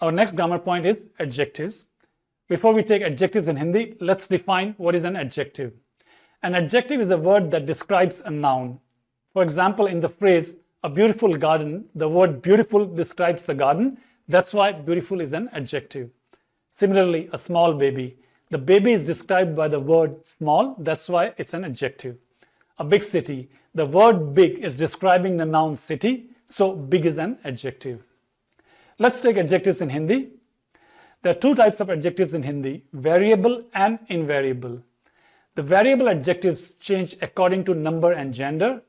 Our next grammar point is adjectives. Before we take adjectives in Hindi, let's define what is an adjective. An adjective is a word that describes a noun. For example, in the phrase, a beautiful garden, the word beautiful describes the garden. That's why beautiful is an adjective. Similarly, a small baby. The baby is described by the word small. That's why it's an adjective. A big city. The word big is describing the noun city. So big is an adjective. Let's take adjectives in Hindi. There are two types of adjectives in Hindi, variable and invariable. The variable adjectives change according to number and gender,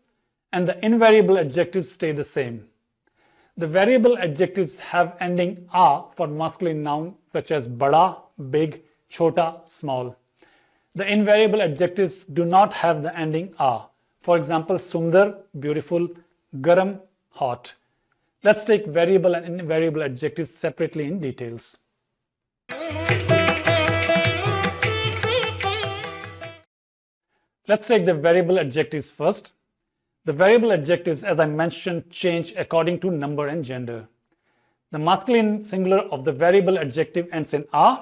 and the invariable adjectives stay the same. The variable adjectives have ending a for masculine noun such as bada, big, chota, small. The invariable adjectives do not have the ending a. For example, sundar, beautiful, garam, hot. Let's take variable and invariable adjectives separately in details. Let's take the variable adjectives first. The variable adjectives, as I mentioned, change according to number and gender. The masculine singular of the variable adjective ends in a.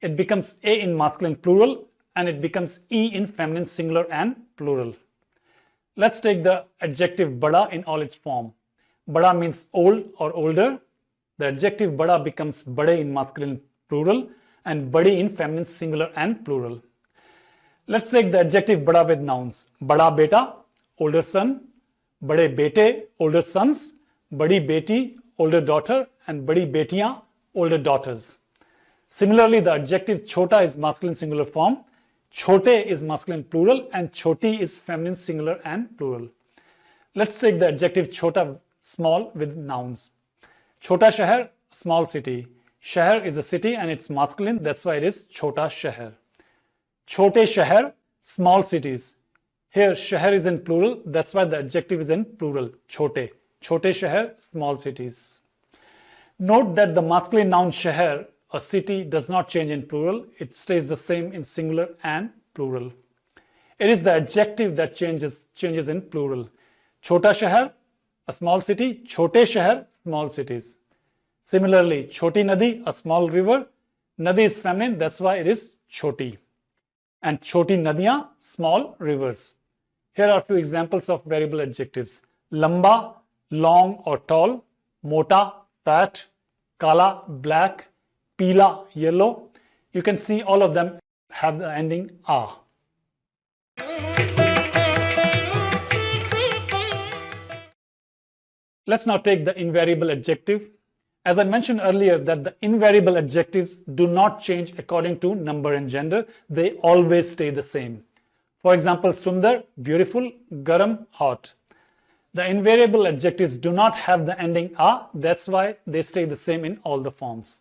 It becomes a in masculine plural and it becomes e in feminine singular and plural. Let's take the adjective bada in all its form. Bada means old or older. The adjective bada becomes bade in masculine plural and badi in feminine singular and plural. Let's take the adjective bada with nouns. Bada beta, older son. Bade bete, older sons. Badi beti, older daughter. And badi betiyan, older daughters. Similarly, the adjective chota is masculine singular form. Chote is masculine plural and choti is feminine singular and plural. Let's take the adjective chota small with nouns. Chota Shahar, small city. Shahar is a city and it's masculine, that's why it is Chota Shahar. Chote Shahar, small cities. Here Shahar is in plural, that's why the adjective is in plural, Chote. Chote Shahar, small cities. Note that the masculine noun Shahar, a city, does not change in plural, it stays the same in singular and plural. It is the adjective that changes, changes in plural. Chota Shahar, a small city, Chote Shahar, small cities. Similarly, Choti Nadi, a small river. Nadi is feminine, that's why it is Choti. And Choti Nadiya, small rivers. Here are a few examples of variable adjectives. Lamba, long or tall. Mota, fat. Kala, black. Pila, yellow. You can see all of them have the ending a. Let's now take the invariable adjective. As I mentioned earlier that the invariable adjectives do not change according to number and gender. They always stay the same. For example, Sundar, beautiful, Garam, hot. The invariable adjectives do not have the ending a. That's why they stay the same in all the forms.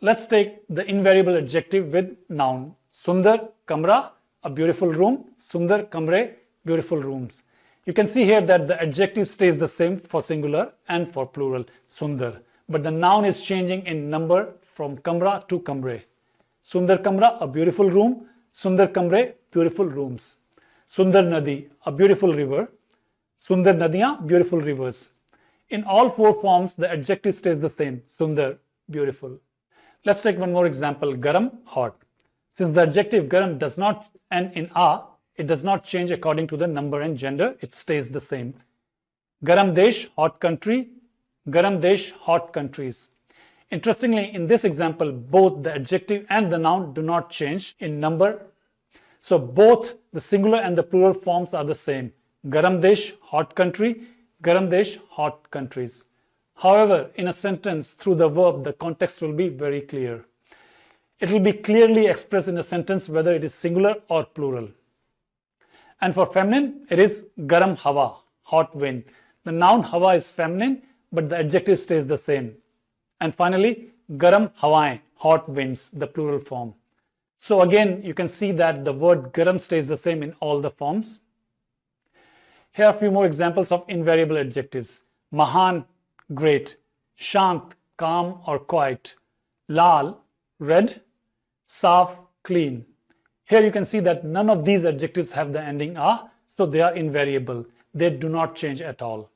Let's take the invariable adjective with noun. Sundar, kamra, a beautiful room. Sundar, kamre, beautiful rooms. You can see here that the adjective stays the same for singular and for plural, sundar. But the noun is changing in number from kamra to kamre. Sundar kamra, a beautiful room. Sundar kamre, beautiful rooms. Sundar nadi, a beautiful river. Sundar nadiya, beautiful rivers. In all four forms, the adjective stays the same, sundar, beautiful. Let's take one more example, garam, hot. Since the adjective garam does not end in a, it does not change according to the number and gender. It stays the same. Garam Desh, hot country. Garam Desh, hot countries. Interestingly, in this example, both the adjective and the noun do not change in number. So both the singular and the plural forms are the same. Garam Desh, hot country. Garam Desh, hot countries. However, in a sentence through the verb, the context will be very clear. It will be clearly expressed in a sentence whether it is singular or plural. And for feminine, it is garam hawa, hot wind. The noun hawa is feminine, but the adjective stays the same. And finally, garam hawain, hot winds, the plural form. So again, you can see that the word garam stays the same in all the forms. Here are a few more examples of invariable adjectives. Mahan, great. Shant, calm or quiet. Lal, red. Saf, clean. Here you can see that none of these adjectives have the ending a, so they are invariable. They do not change at all.